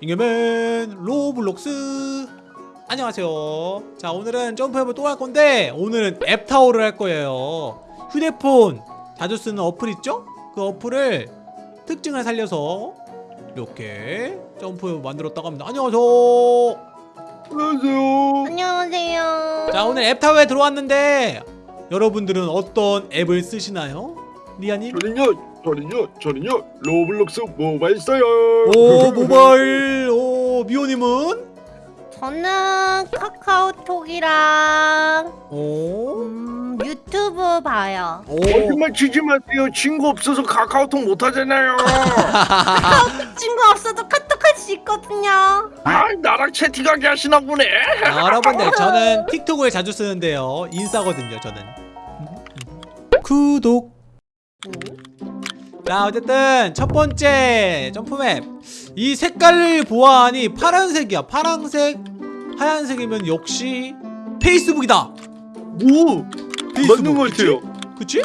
잉여맨 로블록스 안녕하세요 자 오늘은 점프맵을 또 할 건데 오늘은 앱타워를 할 거예요 휴대폰 자주 쓰는 어플 있죠? 그 어플을 특징을 살려서 이렇게 점프맵을 만들었다고 합니다 안녕하세요 안녕하세요. 안녕하세요. 자 오늘 앱타워에 들어왔는데 여러분들은 어떤 앱을 쓰시나요? 리아님? 저는요, 저는요, 저는요 로블록스 모바일 써요. 오 모바일 오 미호님은? 저는 카카오톡이랑 오 음, 유튜브 봐요. 오. 거짓말 치지 마세요. 친구 없어서 카카오톡 못 하잖아요. 친구 없어도 카톡 할 수 있거든요. 아, 나랑 채팅하게 하시나 보네. 아, 여러분들 저는 틱톡을 자주 쓰는데요 인싸거든요 저는 구독 자 어쨌든 첫 번째 점프맵 이 색깔을 보아하니 파란색이야 파란색 하얀색이면 역시 페이스북이다 오, 맞는 것 그치? 같아요. 그치?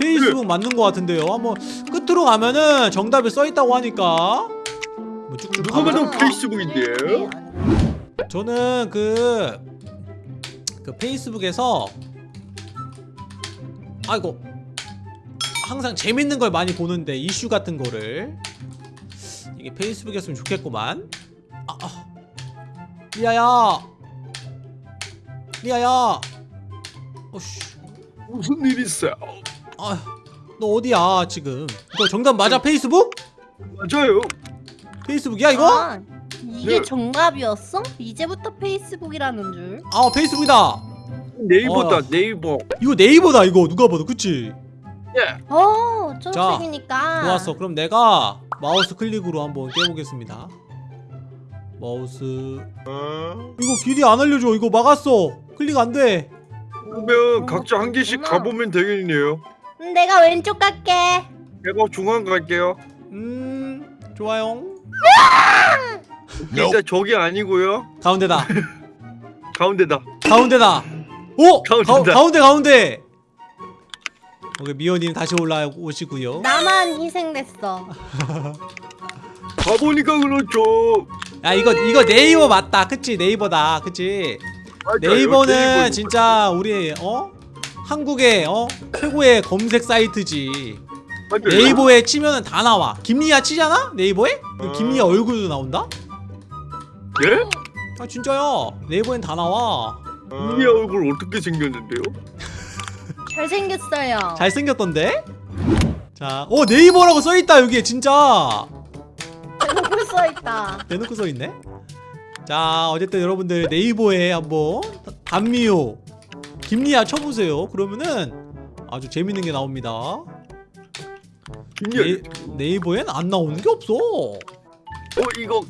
페이스북 맞는 것 같은데요 한번 끝으로 가면은 정답이 써있다고 하니까 뭐 쭉쭉 누가. 봐도 페이스북인데요. 저는 그, 그 페이스북에서 아이고 항상 재밌는 걸 많이 보는데 이슈 같은 거를 이게 페이스북이었으면 좋겠구만 아, 아. 리아야 리아야 어씨 무슨 일 있어요? 아 너 어디야 지금 이거 정답 맞아 페이스북? 맞아요. 페이스북이야 이거? 아, 이게 네. 정답이었어? 이제부터 페이스북이라는 줄. 아 페이스북이다 네이버다 어. 네이버. 이거 네이버다 이거 누가 봐도 그치? 예. 어, 초록색이니까. 좋았어. 그럼 내가 마우스 클릭으로 한번 깨보겠습니다. 마우스. 어? 이거 길이 안 알려줘. 이거 막았어. 클릭 안 돼. 그러면 각자 한 개씩 그렇구나. 가보면 되겠네요. 음, 내가 왼쪽 갈게. 내가 중앙 갈게요. 음, 좋아요. 일단 저기 아니고요. 가운데다. 가운데다. 가운데다. 오! 가, 가운데다. 가운데 가운데. 오케이 미호님 다시 올라오시고요. 나만 희생됐어. 가보니까 그렇죠. 야 이거 이거 네이버 맞다. 그치 네이버다. 그치. 맞아요, 네이버는 네이버. 진짜 우리 어 한국의 어 최고의 검색 사이트지. 맞아요. 네이버에 치면은 다 나와. 김리아 치잖아? 네이버에? 그럼 어. 김리아 얼굴도 나온다? 예? 아 진짜야. 네이버엔 다 나와. 우리 얼굴 어떻게 생겼는데요? 잘생겼어요. 잘생겼던데? 자, 어 네이버라고 써있다 여기에 진짜. 대놓고 써있다. 대놓고 써있네. 자, 어쨌든 여러분들 네이버에 한번 단미호 김리아 쳐보세요. 그러면은 아주 재밌는 게 나옵니다. 김리아. 네, 네이버엔 안 나오는 게 없어. 어 이거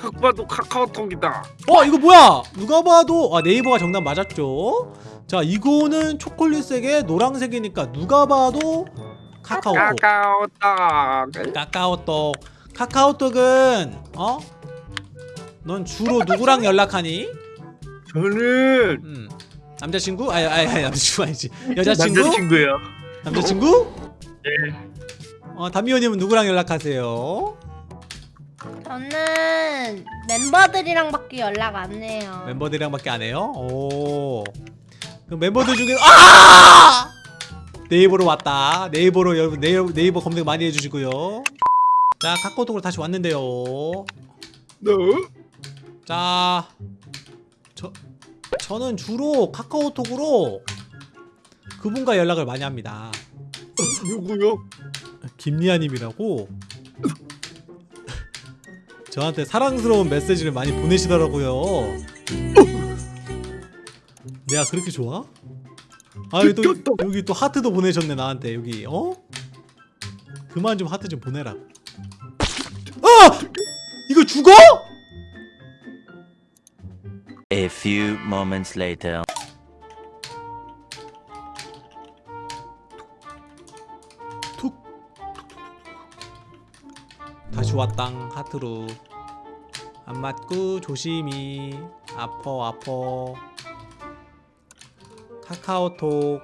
딱 봐도 카카오톡이다. 어 이거 뭐야 누가 봐도 아 네이버가 정답 맞았죠 자 이거는 초콜릿색에 노란색이니까 누가 봐도 카카오톡 카카오톡. 카카오톡 카카오톡은 어? 넌 주로 누구랑 연락하니? 저는 음 남자친구? 아니 아니 아니 남자친구 아니지 여자친구? 남자친구예요. 남자친구? 예. 어 담미호님은 누구랑 연락하세요? 저는 멤버들이랑밖에 연락 안 해요. 멤버들이랑밖에 안 해요? 오. 그럼 멤버들 중에 아! 네이버로 왔다. 네이버로 여러분 네이버, 네이버 검색 많이 해주시고요. 자 카카오톡으로 다시 왔는데요. 네. 자, 저 저는 주로 카카오톡으로 그분과 연락을 많이 합니다. 누구요? 김리아님이라고 저한테 사랑스러운 메시지를 많이 보내시더라고요. 내가 그렇게 좋아? 아 여기 또. 여기 또 하트도 보내셨네 나한테 여기 어? 그만 좀 하트 좀 보내라. 아! 이거 죽어? A few moments later. 툭. 다시 왔당 하트로 안 맞고 조심히 아퍼 아퍼 카카오톡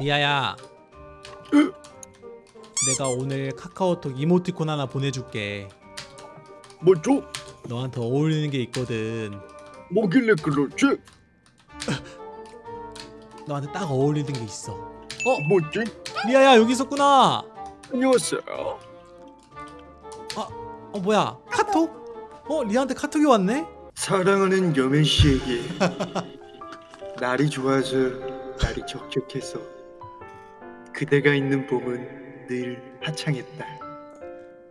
리아야 내가 오늘 카카오톡 이모티콘 하나 보내줄게 뭐죠? 너한테 어울리는 게 있거든 뭐길래 그렇지? 너한테 딱 어울리는 게 있어 어 뭐지? 리아야 여기 있었구나 안녕하세요. 어 뭐야 카톡? 어 리아한테 카톡이 왔네? 사랑하는 여맨 씨에게 날이 좋아서 날이 적적해서 그대가 있는 봄은 늘 화창했다.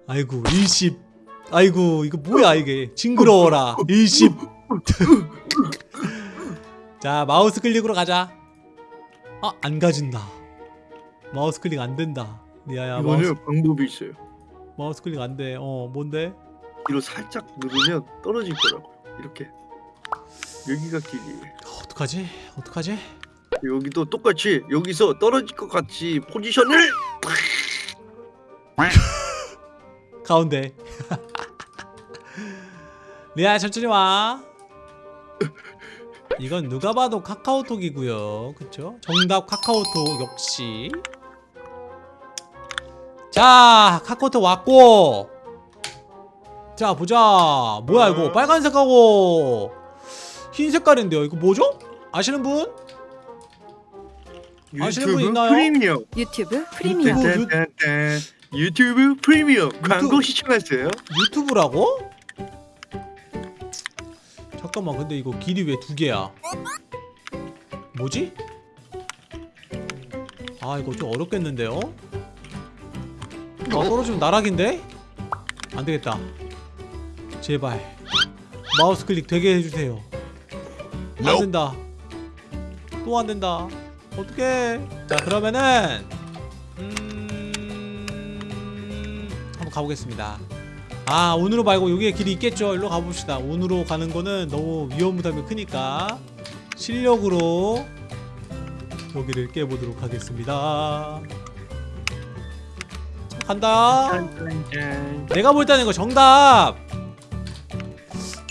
아이고 일십 아이고 이거 뭐야 이게 징그러워라 일십 자 마우스 클릭으로 가자 아 안 가진다 마우스 클릭 안 된다 리아야 마우스, 이거는 방법이 있어요. 마우스 클릭 안 돼. 어 뭔데? 뒤로 살짝 누르면 떨어질 거라고요. 이렇게. 여기가. 어, 어떡하지? 어떡하지? 여기도 똑같이 여기서 떨어질 것 같이 포지션을 가운데. 리아 천천히 와. 이건 누가 봐도 카카오톡이고요. 그쵸? 정답 카카오톡 역시 자 카카오톡 왔고 자 보자 뭐야 이거 빨간색하고 흰 색깔인데요 이거 뭐죠 아시는 분 아시는 분 유튜브 있나요? 프리미엄 유튜브 프리미엄. 유튜브. 딴딴딴. 유튜브 프리미엄 광고 시청하세요. 유튜브라고? 잠깐만 근데 이거 길이 왜 두 개야? 뭐지? 아 이거 좀 어렵겠는데요? 아 떨어지면 나락인데? 안되겠다. 제발. 마우스 클릭 되게 해주세요. 안된다. 또 안된다. 어떡해. 자 그러면은 음... 한번 가보겠습니다. 아 운으로 말고 여기에 길이 있겠죠? 일로 가봅시다. 운으로 가는 거는 너무 위험 부담이 크니까 실력으로 여기를 깨보도록 하겠습니다. 자, 간다. 내가 볼 때는 이거 정답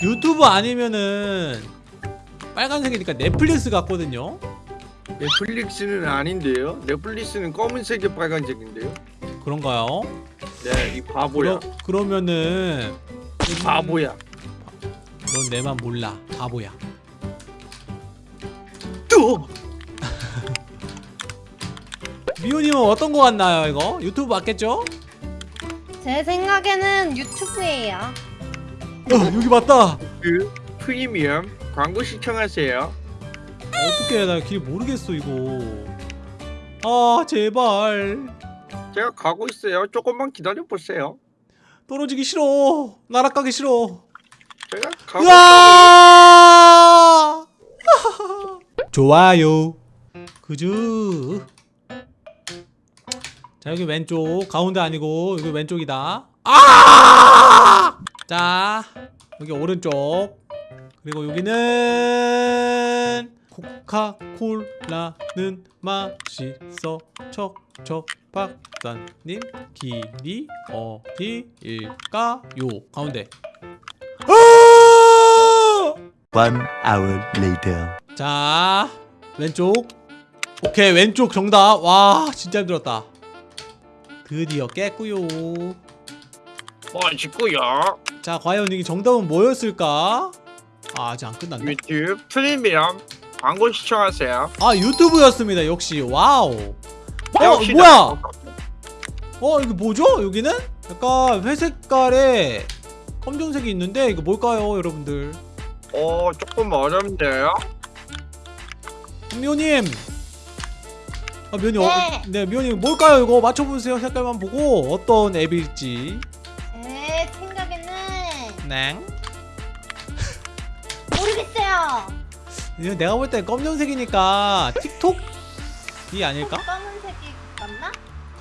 유튜브 아니면은 빨간색이니까 넷플릭스 같거든요 넷플릭스는 아닌데요. 넷플릭스는 검은색에 빨간색인데요. 그런가요? 네, 이 바보야. 그러, 그러면은 이 바보야. 넌 내만 몰라 바보야 또 미호님은 어떤 거 같나요 이거? 유튜브 맞겠죠? 제 생각에는 유튜브예요. 어, 여기 맞다 그 프리미엄 광고 시청하세요. 어떻게 나길 모르겠어 이거 아 제발 제가 가고 있어요. 조금만 기다려 보세요. 떨어지기 싫어 날아가기 싫어 제가 가고 으아 좋아요 그즈 자 여기 왼쪽. 가운데 아니고 여기 왼쪽이다. 아! 자 여기 오른쪽. 그리고 여기는 코카콜라는 맛있어. 척척 박사님 길이 어디일까요? 가운데. 아! One hour later. 자 왼쪽. 오케이 왼쪽 정답. 와 진짜 힘들었다 드디어 깼구요. 맛있고요. 자 과연 이게 정답은 뭐였을까? 아 아직 안 끝났네. 유튜브 프리미엄 광고 시청하세요. 아 유튜브였습니다. 역시. 와우. 어 역시 뭐야? 나- 어 이게 뭐죠? 여기는? 약간 회색깔에 검정색이 있는데 이거 뭘까요 여러분들? 어 조금 어렵네요. 미호님 아 미호님 네. 어, 네 미호님 뭘까요 이거 맞춰보세요 색깔만 보고 어떤 앱일지 제 생각에는 네 모르겠어요. 이거 내가 볼 땐 검정색이니까 틱톡이 아닐까? 검은색이 맞나?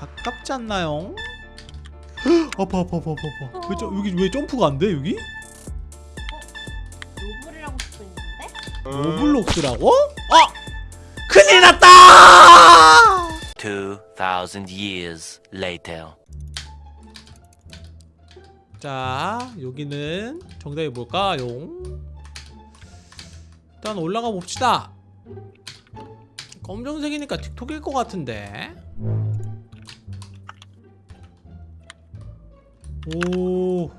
가깝지 않나요? 아파 아파 아파 아파 아파 왜 저, 여기 왜 점프가 안 돼 여기? 로블이라고 있는데? 로블록스라고? 아! 큰일 났다! Thousand years later. 자 여기는 정답이 뭘까요? 일단 올라가 봅시다 검정색이니까 틱톡일 것 같은데 오.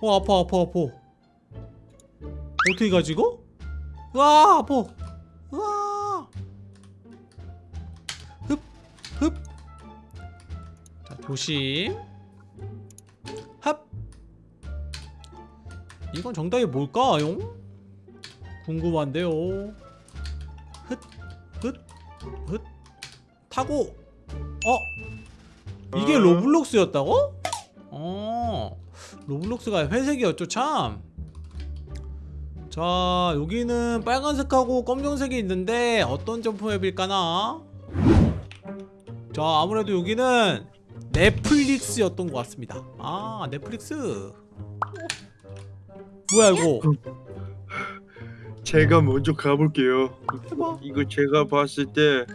어 아파 아파 아파. 어떻게 가지 이거? 와 아파. 자 조심. 합. 이건 정답이 뭘까요? 궁금한데요. 흩, 흩, 흩. 타고. 어? 이게 어. 로블록스였다고? 어. 로블록스가 회색이었죠, 참. 자, 여기는 빨간색하고 검정색이 있는데 어떤 점프맵일까나? 자, 아무래도 여기는 넷플릭스였던 것 같습니다. 아, 넷플릭스. 뭐야 이거? 제가 먼저 가볼게요. 해봐. 이거 제가 봤을 때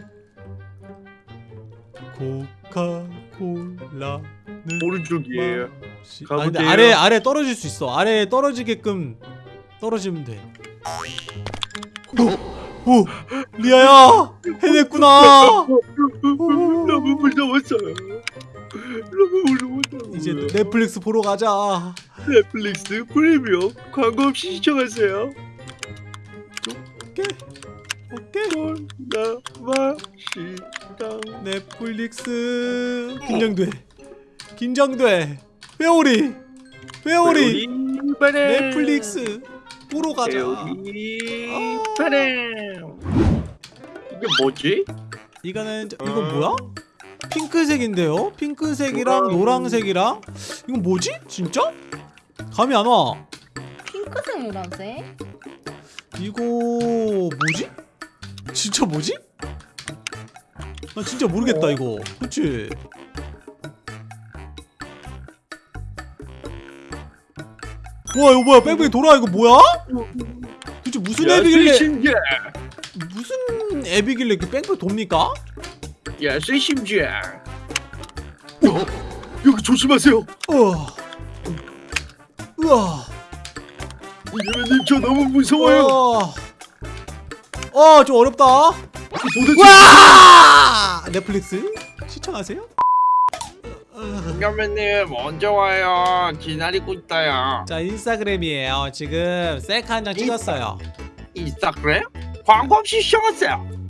코카콜라는 오른쪽이에요. 맛이- 가볼게요. 아니, 아래 아래 떨어질 수 있어. 아래 떨어지게끔 떨어지면 돼. 오, 오 리아야 해냈구나. 너무 무서웠어요. 이제 넷플릭스 보러 가자. 넷플릭스 프리미엄 광고 없이 시청하세요. 오케이, 오케이. 나 맛있다. 넷플릭스 긴장돼, 긴장돼. 회오리, 회오리. 넷플릭스 보러 가자. 회오리 아. 이게 뭐지? 이거는 저- 이건 뭐야? 핑크색인데요? 핑크색이랑 우와. 노란색이랑 이건 뭐지? 진짜? 감이 안 와. 핑크색 노란색. 이거 뭐지? 진짜 뭐지? 나 진짜 모르겠다 이거. 그치? 와 이거 뭐야 뺑뺑이 돌아 이거 뭐야? 도대체 무슨 앱이길래 신기해. 무슨 앱이길래 이렇게 뺑뺑이 돕니까? 야, 신기해. 어, 여기 조심하세요. 우와 우와 이재민님 저 너무 무서워요. 어, 좀 어렵다. 도대체 와! 넷플릭스 시청하세요? 이재민님 언제 와요? 기다리고 있다요. 자, 인스타그램이에요. 지금 셀카 한 장 찍었어요. 인스타그램? 광고 없이 시청하세요.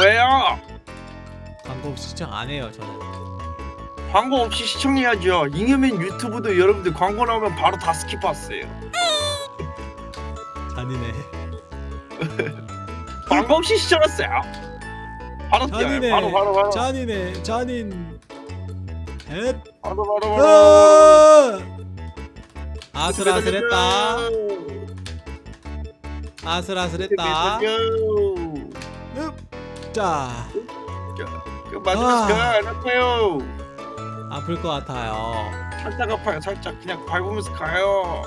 왜요? 광고 없이 시청 안 해요, 저는. 광고 없이 시청해야죠. 잉여맨 유튜브도 여러분들 광고 나오면 바로 다 스킵했어요. 잔인해. 광고 없이 시청했어요. 바로 뛰어요. 바로 바로 바로 잔인해. 잔인. 엣. 바로 바로 바로. 아! 아슬아슬했다. 아슬아슬했다. 흡. 자, 그 마지막 아. 가 안 아파요. 아플 것 같아요. 살짝 아파요. 살짝 그냥 밟으면서 가요.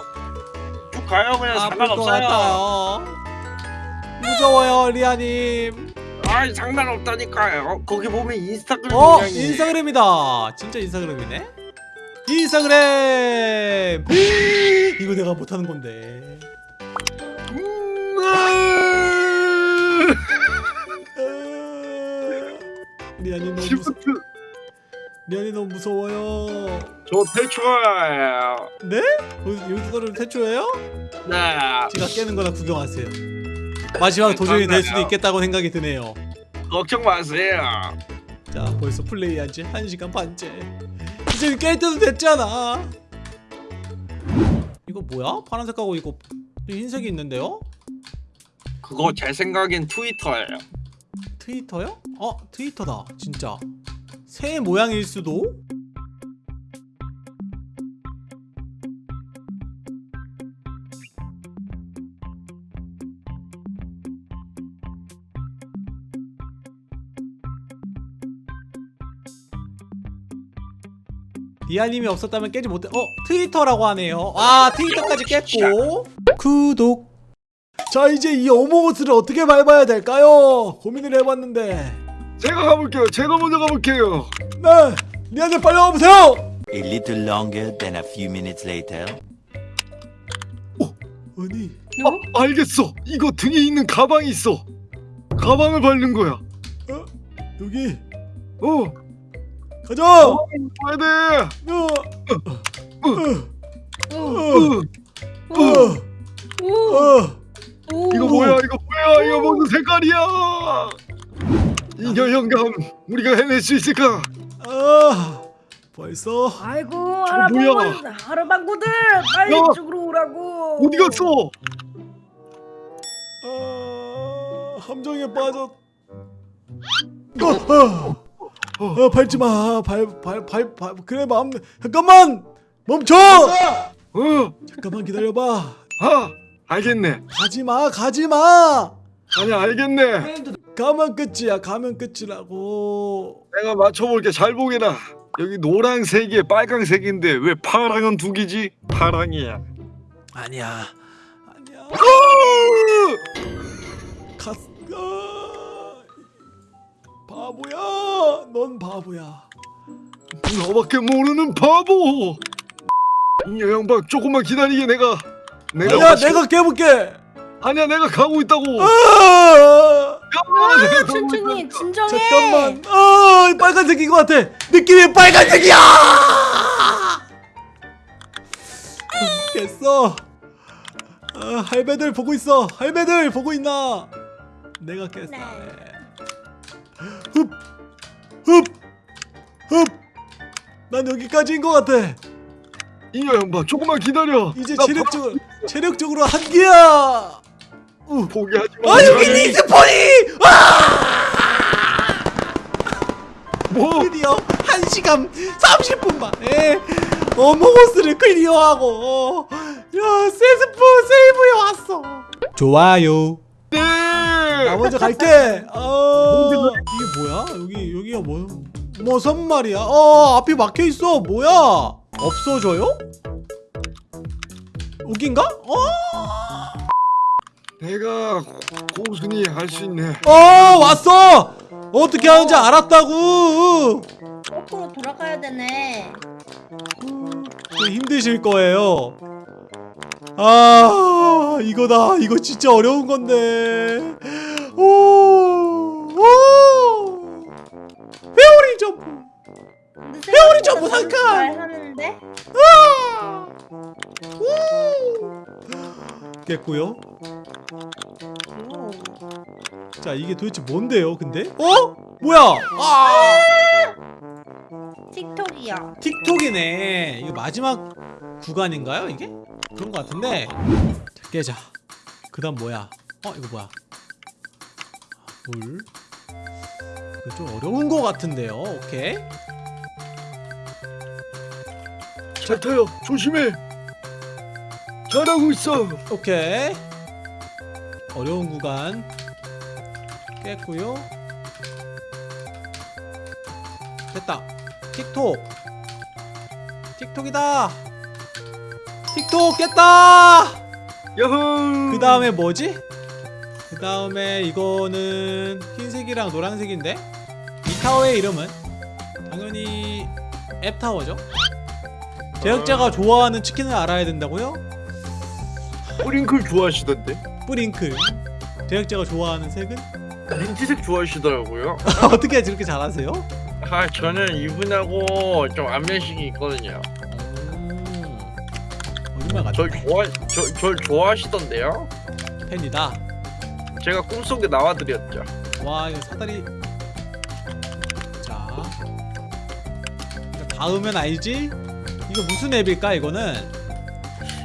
쭉 가요. 그냥 아플 것 상관없어요. 같아요. 무서워요, 리아님. 아이 상관없다니까요. 거기 보면 인스타그램 어, 모양이. 인스타그램이다. 진짜 인스타그램이네. 인스타그램. 이거 내가 못하는 건데. 리아님 너무 무서워요. 저 대충해요. 네? 여기- 여기서 떨어지면 태초예요? 네. 제가 깨는 거나 구경하세요. 마지막 도전이 될 수도 있겠다고 생각이 드네요. 걱정 마세요. 자, 벌써 플레이한 지 1시간 반째. 이제 깰 때도 됐잖아. 이거 뭐야? 파란색하고 이거 흰색이 있는데요? 그거 제 생각엔 트위터예요. 트위터요? 어, 트위터다. 진짜. 새 모양일 수도? 리아님이 없었다면 깨지 못해. 어, 트위터라고 하네요. 아, 트위터까지 깼고. 구독. 자, 이제 이 어몽어스를 어떻게 밟아야 될까요? 고민을 해봤는데. 제가 가볼게요. 제가 먼저 가볼게요. 네, 리아님 빨리 와보세요. A little longer than a few minutes later. 아니, 아, 알겠어. 이거 등에 있는 가방이 있어. 가방을 밟는 거야. 여기 어, 가자 가야 돼. 야. 오, 어, 오, 어, 오, 어. 오. 이거 뭐야? 이거 뭐야? 이거 무슨 색깔이야? 이겨 영감, 우리가 해낼 수 있을까? 아 벌써 아이고 뭐야? 하라방구 하라방구들 빨리 야. 이쪽으로 오라고. 어디 갔어? 아, 함정에 빠졌. 어, 어, 어, 밟지 마. 발, 발, 발, 발. 그래 마음. 잠깐만 멈춰. 어, 잠깐만 기다려봐. 아, 알겠네. 가지 마, 가지 마. 아니 알겠네. 가면 끝이야. 가면 끝이라고. 내가 맞춰볼게. 잘 보게나. 여기 노란색에 빨강색인데 왜 파랑은 두 개지? 파랑이야. 아니야, 아니야. 아! 가. 아, 바보야. 넌 바보야. 너밖에 모르는 바보. 이 양반 조금만 기다리게 내가. 내가 아니야, 맞춰- 내가 깨볼게. 아니야 내가 가고 있다고. 아! 아, 가고 천천히 있다니까. 진정해. 잠깐만. 아, 빨간색인 것 같아. 느낌이 빨간색이야. 깼어. 아, 할배들 보고 있어. 할배들 보고 있나? 내가 깼어. 네. 흡, 흡, 흡. 난 여기까지인 것 같아. 이 양반 조금만 기다려. 이제 나 체력적으로 체력적으로 한계야. 우. 포기하지 마. 아 여기 respawn이. 아! 뭐? 드디어 1시간 30분 만에 어몽어스를 클리어하고 야 세스프 세이브에 왔어 좋아요 네. 나 먼저 갈게 어 이게 뭐야 여기 여기가 뭐 무슨 말이야 어 앞이 막혀있어 뭐야 없어져요? 여긴가? 어? 내가 고순이 할 수 있네. 어 왔어 어떻게 하는지 알았다고 거꾸로 돌아가야 되네. 좀 힘드실 거예요. 아 이거다 이거 진짜 어려운 건데 오, 오 회오리 점프 회오리 점프 잠깐! 잘하는데? 아! 우! 깼고요 오. 자 이게 도대체 뭔데요 근데? 어? 뭐야? 아! 틱톡이야. 틱톡이네. 이거 마지막 구간인가요 이게? 그런 것 같은데. 자, 깨자. 그 다음 뭐야? 어 이거 뭐야? 물 이거 좀 어려운 것 같은데요. 오케이. 잘 타요. 조심해. 잘하고 있어. 오케이 어려운 구간 깼고요 됐다 틱톡 틱톡이다 틱톡 깼다 야호. 그 다음에 뭐지? 그 다음에 이거는 흰색이랑 노란색인데 이 타워의 이름은 당연히 앱타워죠 제작자가 좋아하는 치킨을 알아야 된다고요? 프링클 좋아하시던데. 뿌링클 제작자가 좋아하는 색은? 민트색 좋아하시더라고요. 어떻게 저렇게 잘하세요? 아 저는 이분하고 좀 안면식이 있거든요. 음, 거짓말 같아 절 좋아 저, 절 좋아하시던데요. 팬이다 제가 꿈속에 나와드렸죠. 와 이거 사다리 자 닿으면 알지? 이거 무슨 앱일까 이거는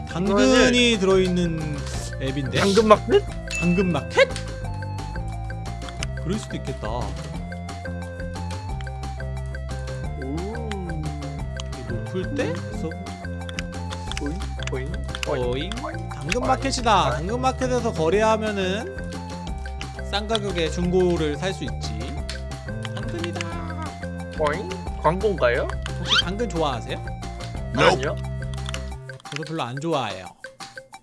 당근이 들어있는 앱인데 당근 마켓? 당근 마켓? 그럴 수도 있겠다 높을 때? 서 당근 마켓이다 당근 마켓에서 거래하면은 싼 가격에 중고를 살 수 있지 당근이다 보잉? 광고인가요? 혹시 당근 좋아하세요? 아니요. 저도 별로 안 좋아해요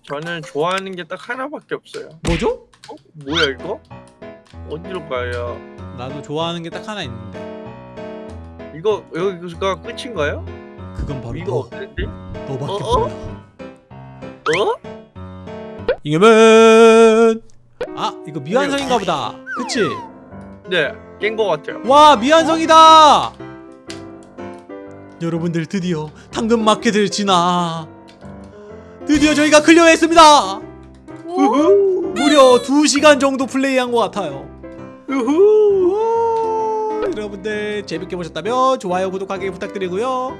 저는 좋아하는 게 딱 하나밖에 없어요. 뭐죠? 어? 뭐야 이거? 어디로 가요? 나도 좋아하는 게 딱 하나 있는데 이거 여기가 끝인가요? 그건 바로 이거 너, 없는데? 너밖에 어, 어? 몰라 어? 이겨면 아 이거 미완성인가 보다 그치? 네, 깬거 같아요. 와 미완성이다 여러분들 드디어 당근 마켓을 지나 드디어 저희가 클리어했습니다. 우후 무려 2시간 정도 플레이한 것 같아요. 우후 우, 여러분들 재밌게 보셨다면 좋아요 구독하기 부탁드리고요.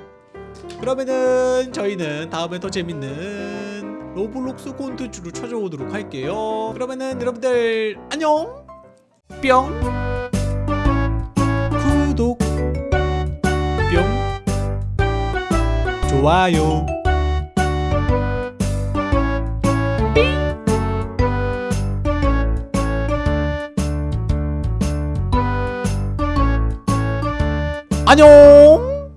그러면은 저희는 다음에 더 재밌는 로블록스 콘텐츠로 찾아오도록 할게요. 그러면은 여러분들 안녕. 뿅. 구독. 뿅. 좋아요. 안녕.